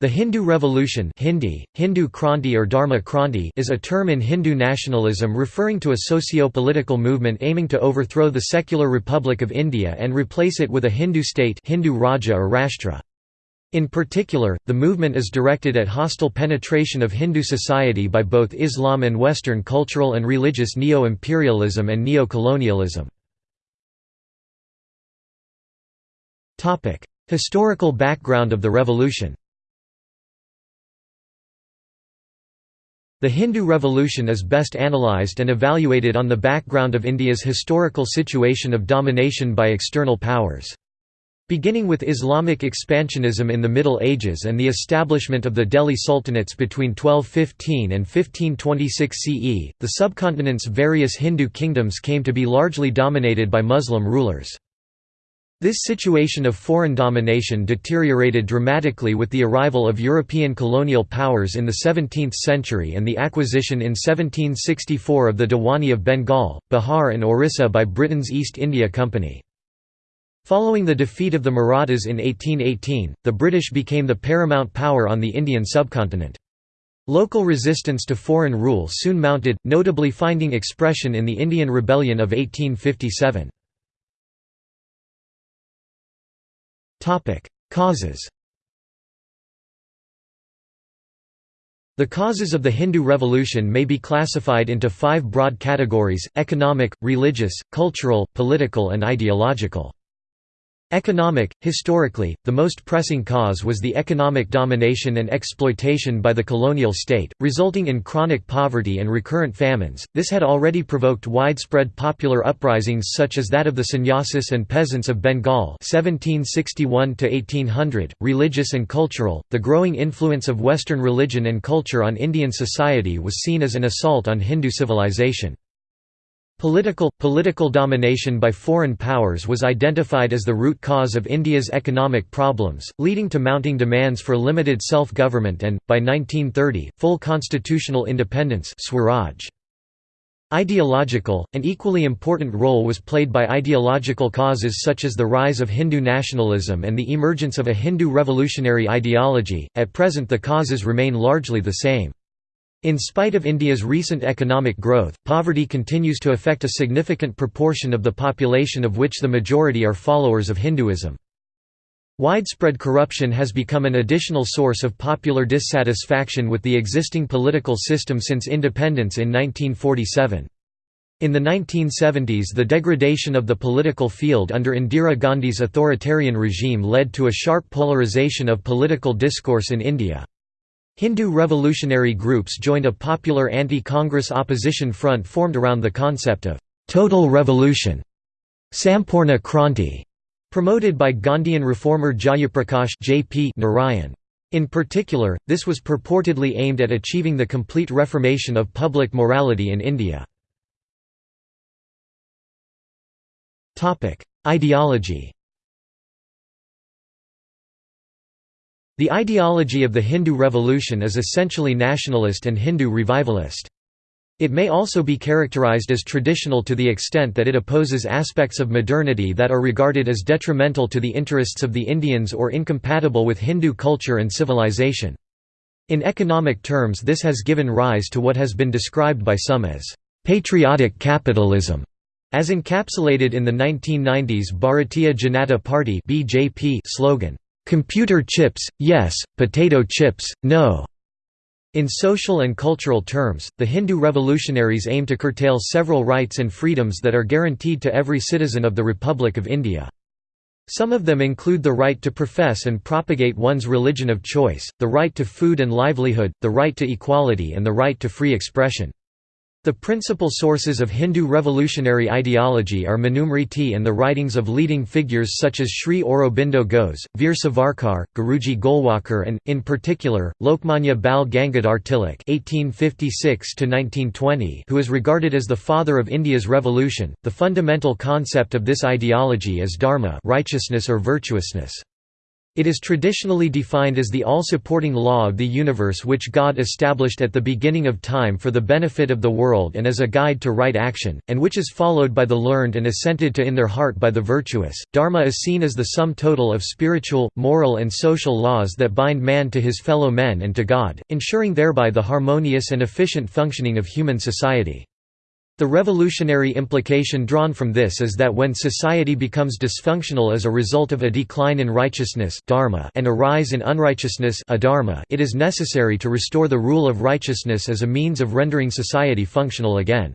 The Hindu Revolution Hindi, Hindu Kranti or Dharma Kranti is a term in Hindu nationalism referring to a socio-political movement aiming to overthrow the secular Republic of India and replace it with a Hindu state Hindu Raja or Rashtra. In particular, the movement is directed at hostile penetration of Hindu society by both Islam and Western cultural and religious neo-imperialism and neo-colonialism. Historical background of the revolution The Hindu Revolution is best analysed and evaluated on the background of India's historical situation of domination by external powers. Beginning with Islamic expansionism in the Middle Ages and the establishment of the Delhi Sultanates between 1215 and 1526 CE, the subcontinent's various Hindu kingdoms came to be largely dominated by Muslim rulers. This situation of foreign domination deteriorated dramatically with the arrival of European colonial powers in the 17th century and the acquisition in 1764 of the Diwani of Bengal, Bihar and Orissa by Britain's East India Company. Following the defeat of the Marathas in 1818, the British became the paramount power on the Indian subcontinent. Local resistance to foreign rule soon mounted, notably finding expression in the Indian Rebellion of 1857. Causes The causes of the Hindu Revolution may be classified into five broad categories, economic, religious, cultural, political and ideological. Economic – Historically, the most pressing cause was the economic domination and exploitation by the colonial state, resulting in chronic poverty and recurrent famines. This had already provoked widespread popular uprisings such as that of the sannyasis and peasants of Bengal 1761 1800. Religious and cultural – The growing influence of Western religion and culture on Indian society was seen as an assault on Hindu civilization. Political – Political domination by foreign powers was identified as the root cause of India's economic problems, leading to mounting demands for limited self-government and, by 1930, full constitutional independence Swaraj. Ideological – An equally important role was played by ideological causes such as the rise of Hindu nationalism and the emergence of a Hindu revolutionary ideology, at present the causes remain largely the same. In spite of India's recent economic growth, poverty continues to affect a significant proportion of the population of which the majority are followers of Hinduism. Widespread corruption has become an additional source of popular dissatisfaction with the existing political system since independence in 1947. In the 1970s the degradation of the political field under Indira Gandhi's authoritarian regime led to a sharp polarization of political discourse in India. Hindu revolutionary groups joined a popular anti-Congress opposition front formed around the concept of «total revolution» Sampurna Kranti, promoted by Gandhian reformer Jayaprakash J.P. Narayan. In particular, this was purportedly aimed at achieving the complete reformation of public morality in India. Ideology The ideology of the Hindu revolution is essentially nationalist and Hindu revivalist. It may also be characterized as traditional to the extent that it opposes aspects of modernity that are regarded as detrimental to the interests of the Indians or incompatible with Hindu culture and civilization. In economic terms this has given rise to what has been described by some as «patriotic capitalism», as encapsulated in the 1990s Bharatiya Janata Party slogan. Computer chips, yes, potato chips, no. In social and cultural terms, the Hindu revolutionaries aim to curtail several rights and freedoms that are guaranteed to every citizen of the Republic of India. Some of them include the right to profess and propagate one's religion of choice, the right to food and livelihood, the right to equality and the right to free expression. The principal sources of Hindu revolutionary ideology are Manusmriti and the writings of leading figures such as Sri Aurobindo Ghose, Veer Savarkar, Guruji Golwalkar and, in particular, Lokmanya Bal Gangadhar Tilak who is regarded as the father of India's revolution. The fundamental concept of this ideology is dharma righteousness or virtuousness. It is traditionally defined as the all-supporting law of the universe which God established at the beginning of time for the benefit of the world and as a guide to right action, and which is followed by the learned and assented to in their heart by the virtuous. Dharma is seen as the sum total of spiritual, moral and social laws that bind man to his fellow men and to God, ensuring thereby the harmonious and efficient functioning of human society. The revolutionary implication drawn from this is that when society becomes dysfunctional as a result of a decline in righteousness dharma and a rise in unrighteousness adharma, it is necessary to restore the rule of righteousness as a means of rendering society functional again.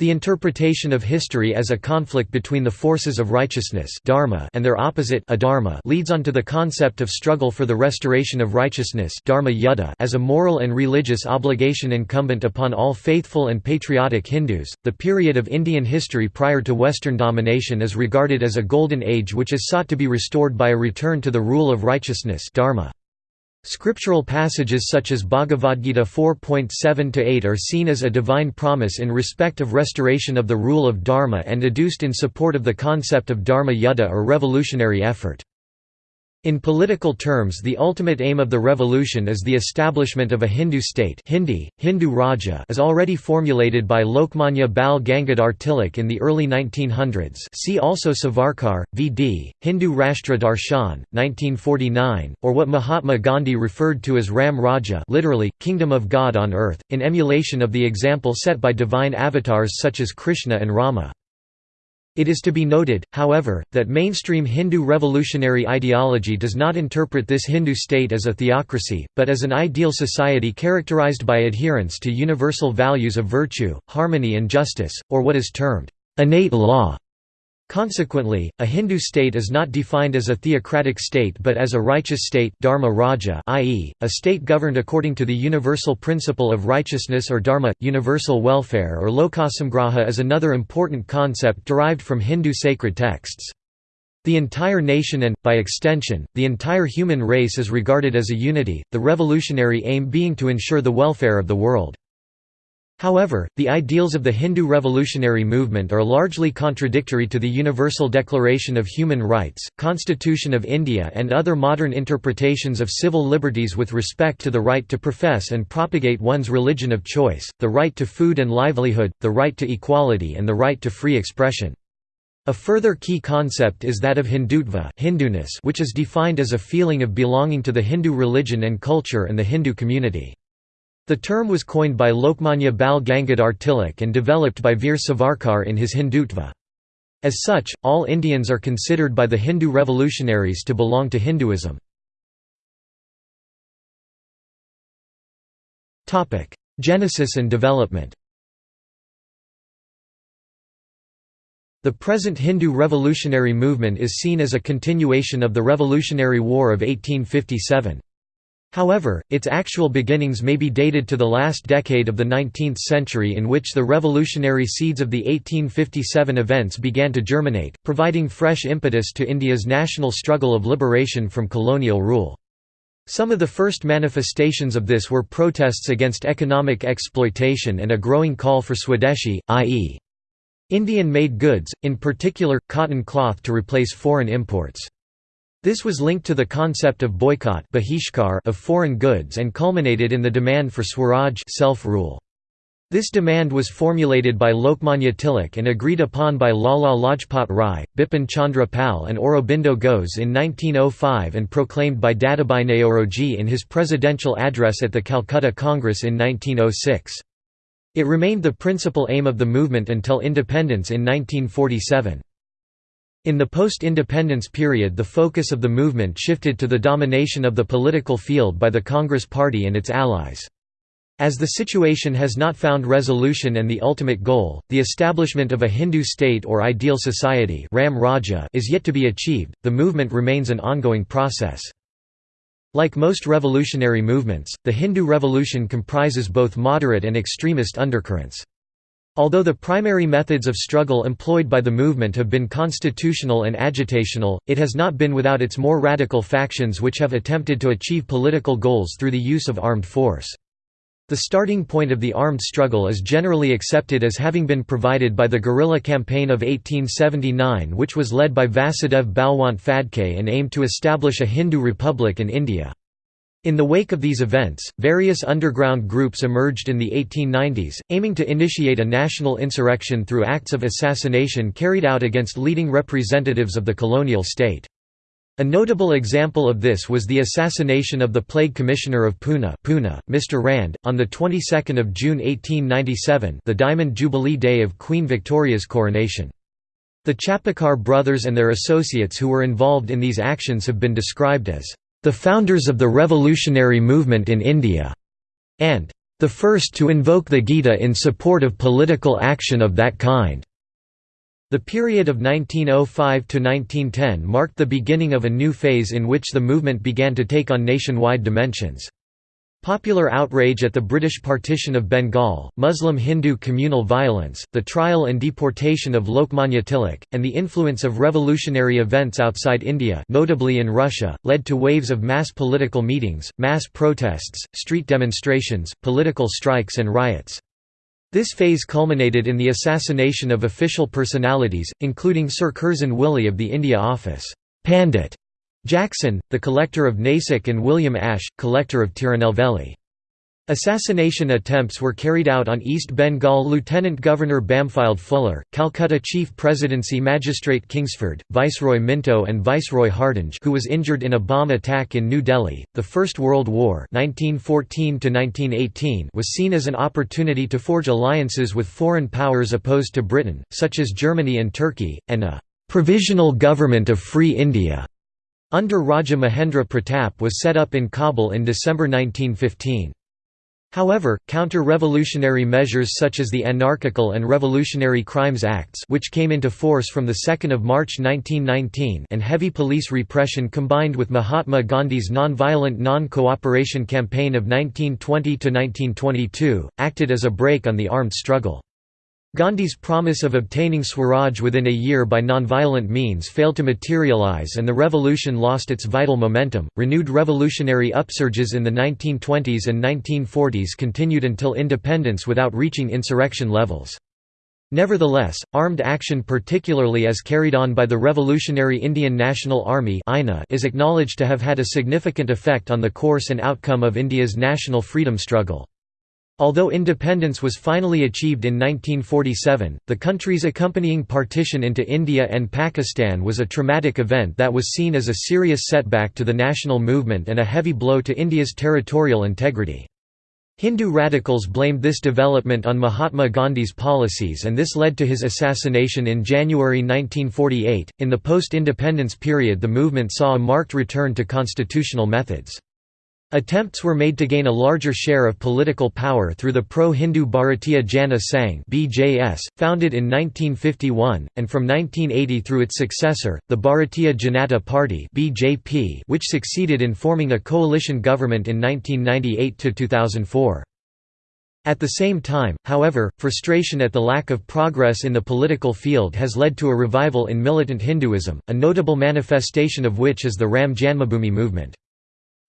The interpretation of history as a conflict between the forces of righteousness dharma and their opposite adharma leads on to the concept of struggle for the restoration of righteousness dharma yuddha as a moral and religious obligation incumbent upon all faithful and patriotic Hindus. The period of Indian history prior to Western domination is regarded as a golden age which is sought to be restored by a return to the rule of righteousness dharma. Scriptural passages such as Bhagavad Gita 4.7-8 are seen as a divine promise in respect of restoration of the rule of Dharma and adduced in support of the concept of Dharma Yuddha or revolutionary effort. In political terms the ultimate aim of the revolution is the establishment of a Hindu state Hindi, Hindu Raja is already formulated by Lokmanya Bal Gangadhar Tilak in the early 1900s see also Savarkar, V.D., Hindu Rashtra Darshan, 1949, or what Mahatma Gandhi referred to as Ram Raja literally, Kingdom of God on Earth, in emulation of the example set by divine avatars such as Krishna and Rama. It is to be noted, however, that mainstream Hindu revolutionary ideology does not interpret this Hindu state as a theocracy, but as an ideal society characterized by adherence to universal values of virtue, harmony and justice, or what is termed innate law. Consequently, a Hindu state is not defined as a theocratic state but as a righteous state dharma raja i.e., a state governed according to the universal principle of righteousness or dharma, universal welfare or lokasamgraha is another important concept derived from Hindu sacred texts. The entire nation and, by extension, the entire human race is regarded as a unity, the revolutionary aim being to ensure the welfare of the world. However, the ideals of the Hindu revolutionary movement are largely contradictory to the Universal Declaration of Human Rights, Constitution of India and other modern interpretations of civil liberties with respect to the right to profess and propagate one's religion of choice, the right to food and livelihood, the right to equality and the right to free expression. A further key concept is that of Hindutva which is defined as a feeling of belonging to the Hindu religion and culture and the Hindu community. The term was coined by Lokmanya Bal Gangadhar Tilak and developed by Veer Savarkar in his Hindutva. As such, all Indians are considered by the Hindu revolutionaries to belong to Hinduism. Genesis and development The present Hindu revolutionary movement is seen as a continuation of the Revolutionary War of 1857. However, its actual beginnings may be dated to the last decade of the 19th century in which the revolutionary seeds of the 1857 events began to germinate, providing fresh impetus to India's national struggle of liberation from colonial rule. Some of the first manifestations of this were protests against economic exploitation and a growing call for Swadeshi, i.e. Indian-made goods, in particular, cotton cloth to replace foreign imports. This was linked to the concept of boycott of foreign goods and culminated in the demand for Swaraj self-rule. This demand was formulated by Lokmanya Tilak and agreed upon by Lala Lajpat Rai, Bipin Chandra Pal and Aurobindo Ghosh in 1905 and proclaimed by Dadabhai Naoroji in his presidential address at the Calcutta Congress in 1906. It remained the principal aim of the movement until independence in 1947. In the post-independence period the focus of the movement shifted to the domination of the political field by the Congress Party and its allies. As the situation has not found resolution and the ultimate goal, the establishment of a Hindu state or ideal society Ram Raja is yet to be achieved, the movement remains an ongoing process. Like most revolutionary movements, the Hindu revolution comprises both moderate and extremist undercurrents. Although the primary methods of struggle employed by the movement have been constitutional and agitational, it has not been without its more radical factions which have attempted to achieve political goals through the use of armed force. The starting point of the armed struggle is generally accepted as having been provided by the guerrilla campaign of 1879 which was led by Vasudev Balwant Phadke and aimed to establish a Hindu republic in India. In the wake of these events, various underground groups emerged in the 1890s, aiming to initiate a national insurrection through acts of assassination carried out against leading representatives of the colonial state. A notable example of this was the assassination of the Plague Commissioner of Pune, Pune Mr. Rand, on the 22nd of June 1897 the Diamond Jubilee Day of Queen Victoria's coronation. The Chapekar brothers and their associates who were involved in these actions have been described as, "...the founders of the revolutionary movement in India", and "...the first to invoke the Gita in support of political action of that kind." The period of 1905 to 1910 marked the beginning of a new phase in which the movement began to take on nationwide dimensions. Popular outrage at the British partition of Bengal, Muslim-Hindu communal violence, the trial and deportation of Lokmanya Tilak, and the influence of revolutionary events outside India notably in Russia, led to waves of mass political meetings, mass protests, street demonstrations, political strikes and riots. This phase culminated in the assassination of official personalities, including Sir Curzon Wyllie of the India Office, Pandit Jackson, the collector of Nasik and William Ashe, collector of Tirunelveli. Assassination attempts were carried out on East Bengal Lieutenant Governor Bampfylde Fuller, Calcutta Chief Presidency Magistrate Kingsford, Viceroy Minto and Viceroy Hardinge who was injured in a bomb attack in New Delhi. The First World War 1914 was seen as an opportunity to forge alliances with foreign powers opposed to Britain, such as Germany and Turkey, and a «provisional government of Free India» under Raja Mahendra Pratap was set up in Kabul in December 1915. However, counter-revolutionary measures such as the Anarchical and Revolutionary Crimes Acts which came into force from 2 March 1919 and heavy police repression combined with Mahatma Gandhi's non-violent non-cooperation campaign of 1920–1922, acted as a brake on the armed struggle. Gandhi's promise of obtaining Swaraj within a year by nonviolent means failed to materialize and the revolution lost its vital momentum. Renewed revolutionary upsurges in the 1920s and 1940s continued until independence without reaching insurrection levels. Nevertheless, armed action particularly as carried on by the Revolutionary Indian National Army is acknowledged to have had a significant effect on the course and outcome of India's national freedom struggle. Although independence was finally achieved in 1947, the country's accompanying partition into India and Pakistan was a traumatic event that was seen as a serious setback to the national movement and a heavy blow to India's territorial integrity. Hindu radicals blamed this development on Mahatma Gandhi's policies and this led to his assassination in January 1948. In the post independence period, the movement saw a marked return to constitutional methods. Attempts were made to gain a larger share of political power through the pro-Hindu Bharatiya Jana Sangh (BJS), founded in 1951, and from 1980 through its successor, the Bharatiya Janata Party (BJP), which succeeded in forming a coalition government in 1998 to 2004. At the same time, however, frustration at the lack of progress in the political field has led to a revival in militant Hinduism, a notable manifestation of which is the Ram Janmabhoomi movement.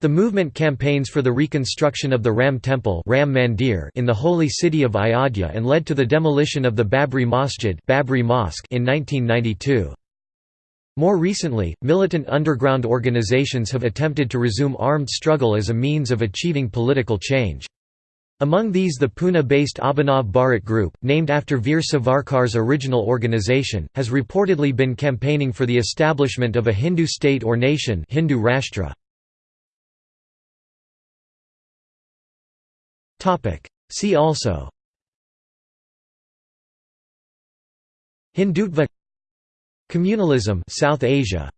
The movement campaigns for the reconstruction of the Ram Temple Ram Mandir in the holy city of Ayodhya and led to the demolition of the Babri Masjid Babri Mosque in 1992. More recently, militant underground organizations have attempted to resume armed struggle as a means of achieving political change. Among these the Pune-based Abhinav Bharat Group, named after Veer Savarkar's original organization, has reportedly been campaigning for the establishment of a Hindu state or nation Hindu Rashtra. Topic. See also. Hindutva. Communalism South Asia.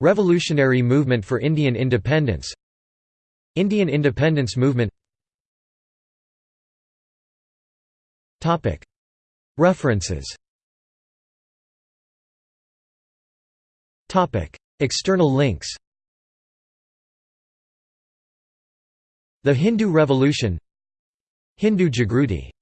Revolutionary movement for Indian independence. Indian independence movement. Topic. References. Topic. External links The Hindu Revolution Hindu Jagruti